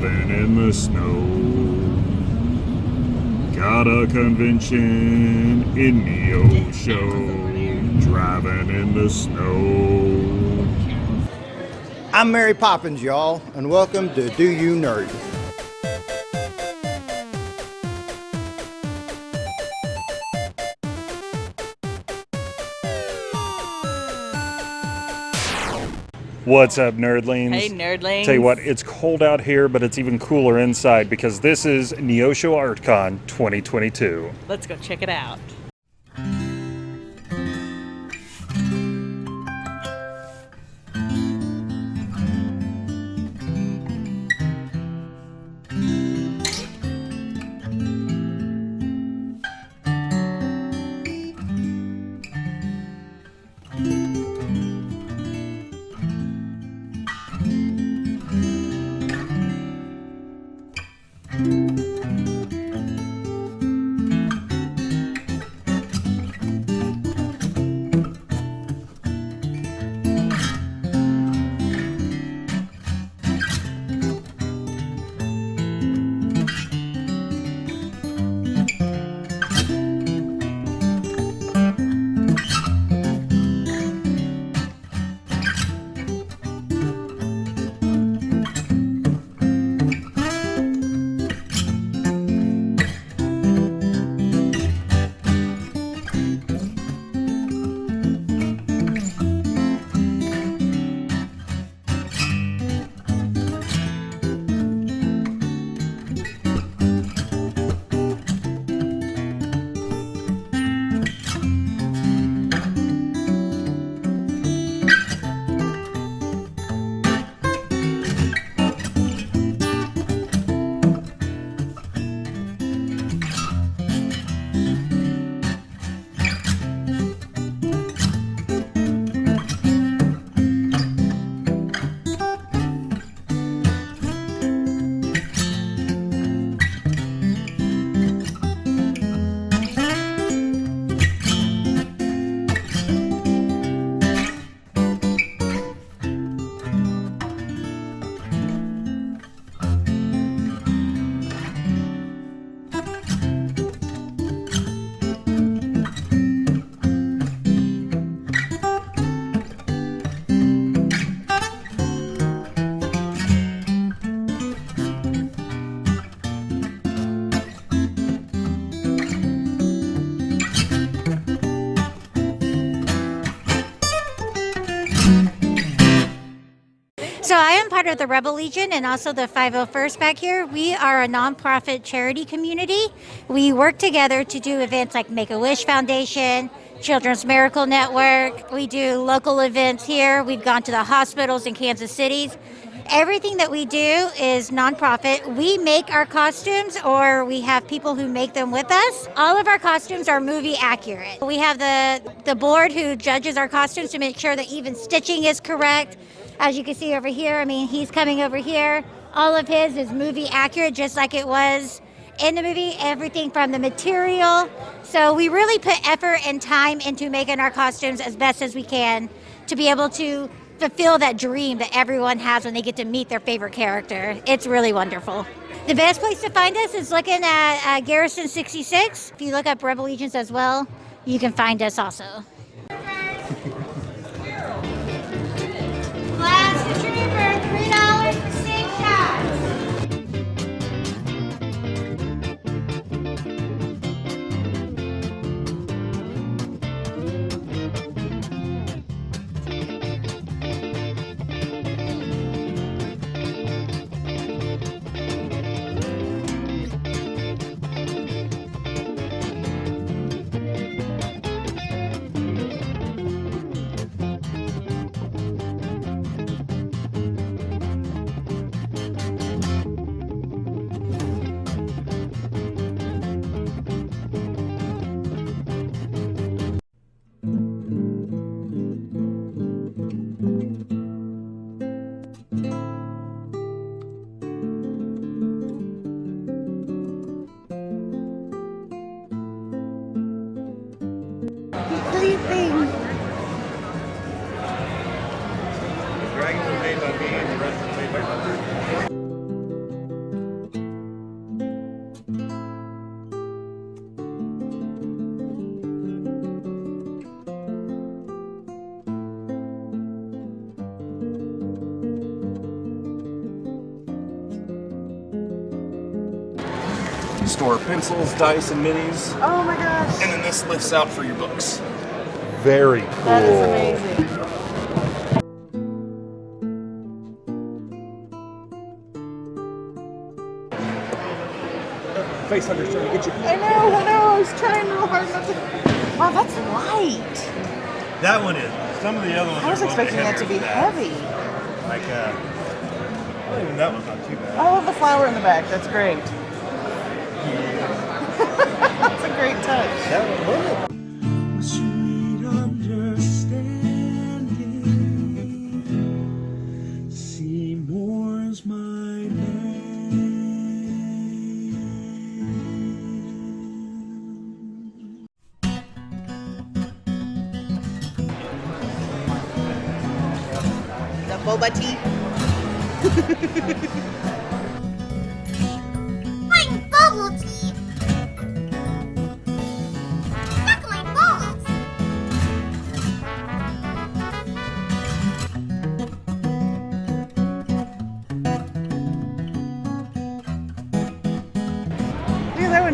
driving in the snow. Got a convention in Neosho, driving in the snow. I'm Mary Poppins, y'all, and welcome to Do You Nerd? What's up, nerdlings? Hey, nerdlings. Tell you what, it's cold out here, but it's even cooler inside because this is Neosho ArtCon 2022. Let's go check it out. Part of the Rebel Legion and also the 501st back here. We are a nonprofit charity community. We work together to do events like Make-A-Wish Foundation, Children's Miracle Network. We do local events here. We've gone to the hospitals in Kansas City. Everything that we do is nonprofit. We make our costumes or we have people who make them with us. All of our costumes are movie accurate. We have the, the board who judges our costumes to make sure that even stitching is correct. As you can see over here, I mean, he's coming over here. All of his is movie accurate, just like it was in the movie, everything from the material. So we really put effort and time into making our costumes as best as we can to be able to fulfill that dream that everyone has when they get to meet their favorite character. It's really wonderful. The best place to find us is looking at uh, Garrison 66. If you look up Rebel Legions as well, you can find us also. Store pencils, dice, and minis. Oh my gosh. And then this lifts out for your books. Very cool. That is amazing. Face Hunter's trying to get you. I know, I know. I was trying real hard not to. Wow, that's light. That one is. Some of the other ones I was are a little bit expecting that to be heavier heavy. than Like, uh, well, even that one's not too bad. I love the flower in the back. That's great. That's a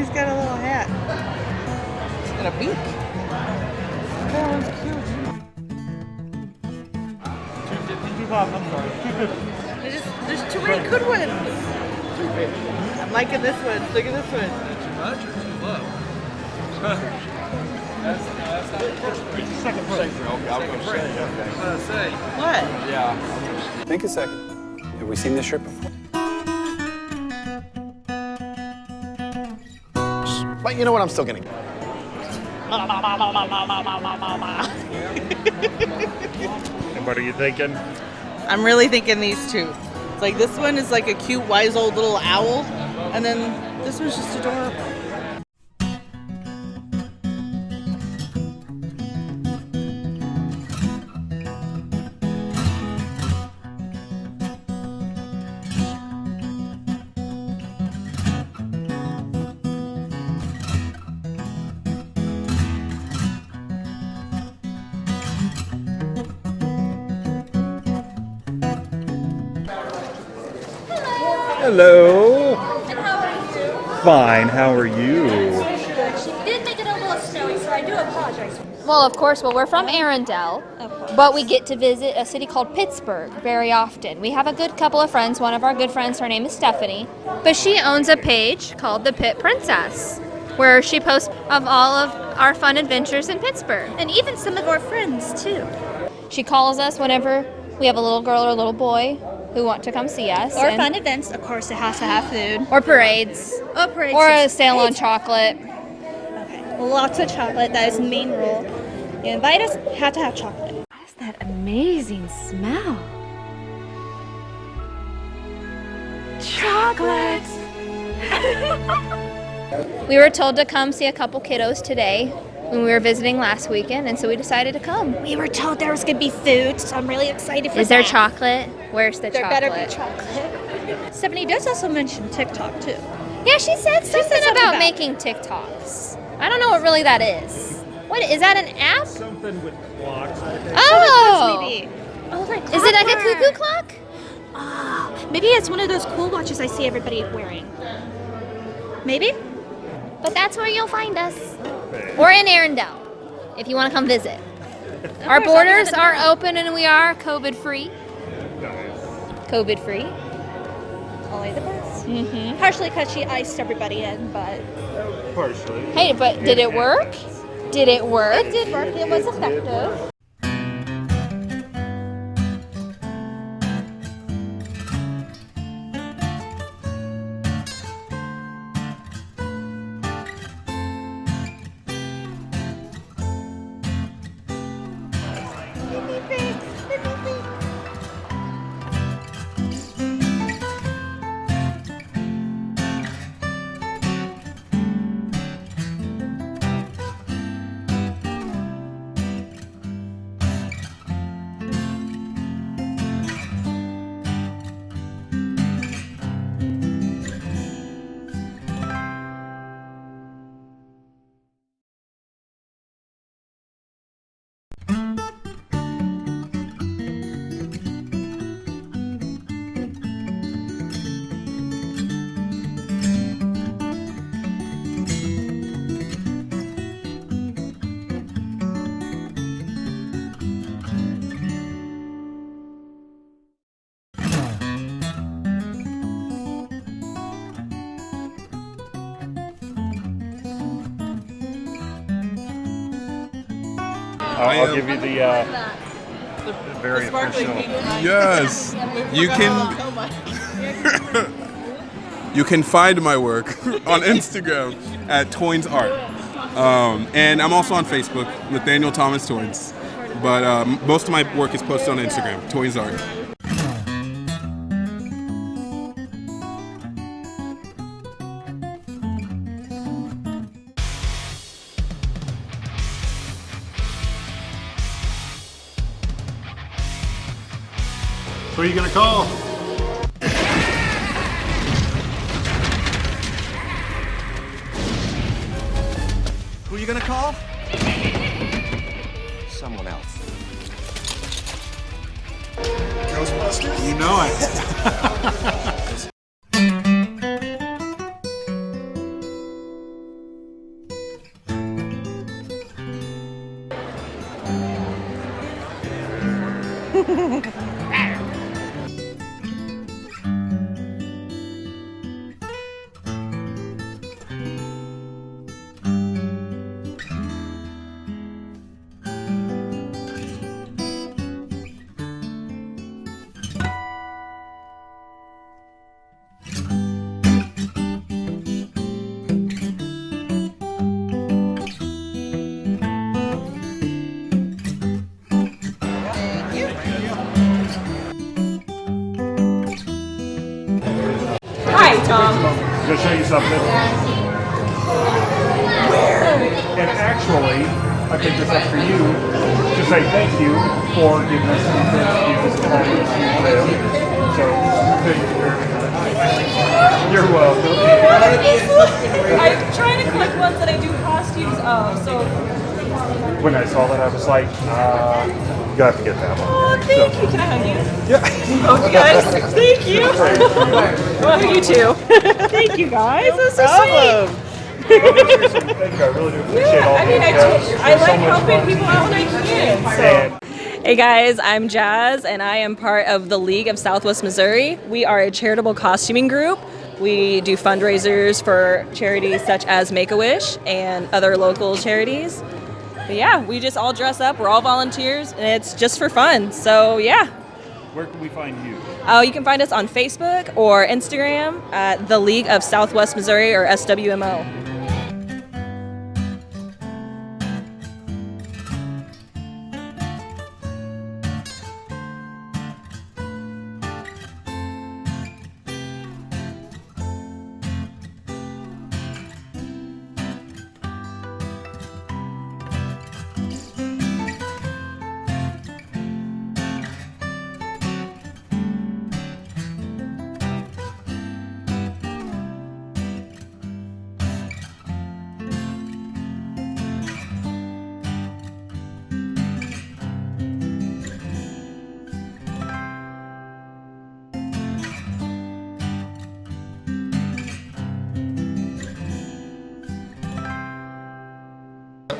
He's got a little hat. He's got a beak. That one's cute. There's, just, there's too many good ones. I'm liking this one. Look at this one. What? Yeah. Think a second. Have we seen this shirt before? But you know what? I'm still gonna. And what are you thinking? I'm really thinking these two. It's like this one is like a cute, wise old little owl, and then this one's just adorable. Hello. And how are you? Fine. How are you? She did make it a little snowy, so I do apologize. Well, of course. Well, we're from Arendelle, but we get to visit a city called Pittsburgh very often. We have a good couple of friends. One of our good friends, her name is Stephanie, but she owns a page called The Pit Princess, where she posts of all of our fun adventures in Pittsburgh. And even some of our friends, too. She calls us whenever we have a little girl or a little boy who want to come see us. Or and- fun events. Of course, it has to have food. Or parades. Or parades. Or a yes. sale on Parades. chocolate. Lots of chocolate. That is the main rule. You invite us, have to have chocolate. What is that amazing smell? Chocolate! we were told to come see a couple kiddos today when we were visiting last weekend, and so we decided to come. We were told there was going to be food, so I'm really excited for Is that. there chocolate? Where's the There chocolate? better be chocolate. Stephanie does also mention TikTok, too. Yeah, she said something, something about, about- making TikToks. I don't know what really that is. What is that? An app? Something with clocks. I think. Oh, Maybe. Oh, like is it like a cuckoo clock? Ah, maybe it's one of those cool watches I see everybody wearing. Maybe? But that's where you'll find us. Or in Arendelle, if you want to come visit. Our borders are open and we are COVID free. COVID free. Only the best. Mm-hmm. Partially because she iced everybody in, but Partially. Hey, but did it work? Did it work? it did work. It was effective. I'll, I I'll give you the uh, very official. Yes, you can. you can find my work on Instagram at Toins Art, um, and I'm also on Facebook, Nathaniel Thomas Toins. But um, most of my work is posted on Instagram, Toins Art. Who are you gonna call? Who are you gonna call? Someone else. Ghostbusters? You know it. something. And actually, I picked this up for you to say thank you for giving us some interviews and letting us use them. So, thank you very much. You're welcome. I'm trying to collect ones that I do costumes of, so When I saw that, I was like, uh, you got to get that one. oh, thank you. Can I hug you? Yeah. Oh, you guys, thank you. well, you too. thank you guys. That's so sweet. Thank you. I really do appreciate all I mean, I, these. I You're so like helping people out when I can. So. Hey guys, I'm Jazz and I am part of the League of Southwest Missouri. We are a charitable costuming group. We do fundraisers for charities such as Make a Wish and other local charities. But yeah, we just all dress up. We're all volunteers and it's just for fun. So yeah. Where can we find you? Oh, you can find us on Facebook or Instagram at the League of Southwest Missouri or SWMO.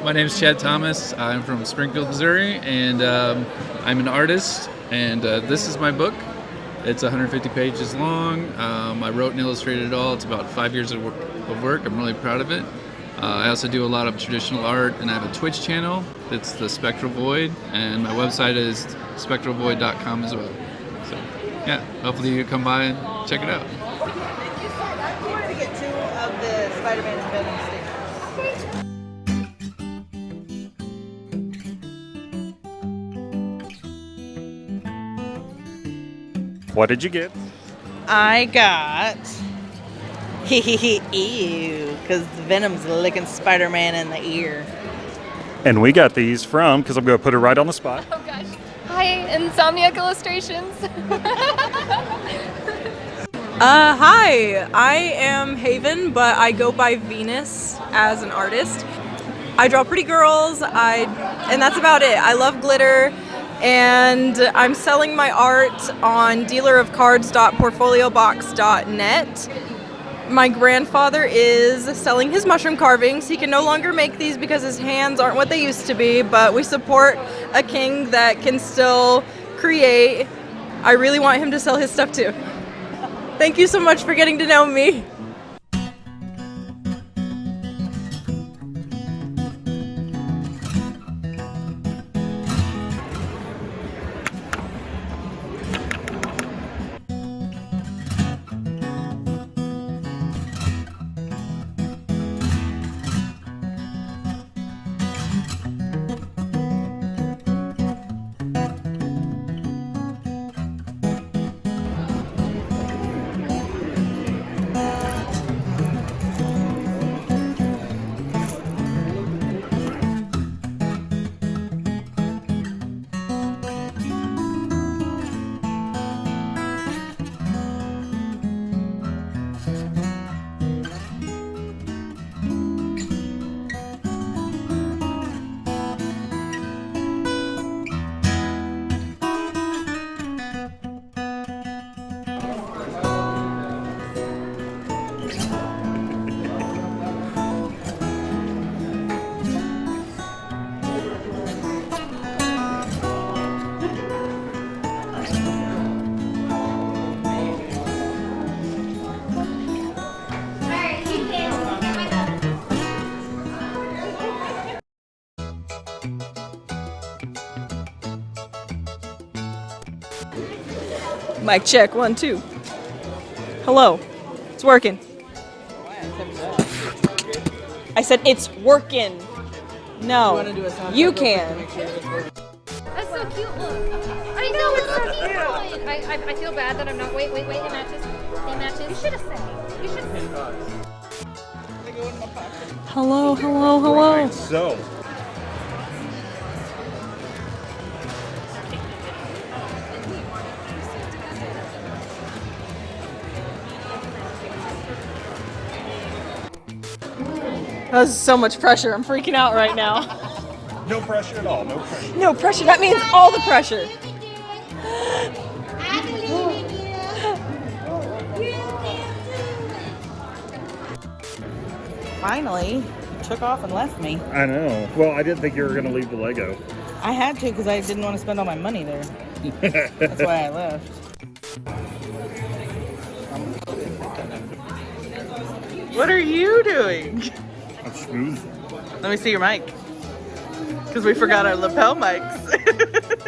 My name is Chad Thomas. I'm from Springfield, Missouri, and um, I'm an artist. And uh, this is my book. It's 150 pages long. Um, I wrote and illustrated it all. It's about five years of work. Of work. I'm really proud of it. Uh, I also do a lot of traditional art, and I have a Twitch channel. It's the Spectral Void, and my website is spectralvoid.com as well. So, yeah, hopefully you come by and check it out. What did you get? I got. Hee hee hee, ew, because Venom's licking Spider Man in the ear. And we got these from, because I'm going to put it right on the spot. Oh gosh. Hi, Insomniac Illustrations. Uh, hi, I am Haven, but I go by Venus as an artist. I draw pretty girls, I, and that's about it. I love glitter, and I'm selling my art on dealerofcards.portfoliobox.net. My grandfather is selling his mushroom carvings. He can no longer make these because his hands aren't what they used to be, but we support a king that can still create. I really want him to sell his stuff too. Thank you so much for getting to know me. Mic check, one, two. Hello. It's working. I said it's working. No. You wanna do a sound You check real quick to can. make sure this works? That's so cute. Look. I know it's so cute. I, I, I feel bad that I'm not. Wait, wait, wait. It matches. It matches. You should have said. You should have said. Hello, hello, hello. So, That was so much pressure. I'm freaking out right now. no pressure at all. No pressure. No pressure. That means all the pressure. Finally, you took off and left me. I know. Well, I didn't think you were going to leave the Lego. I had to because I didn't want to spend all my money there. That's why I left. What are you doing? I'm smooth. Let me see your mic. Because we forgot our lapel mics.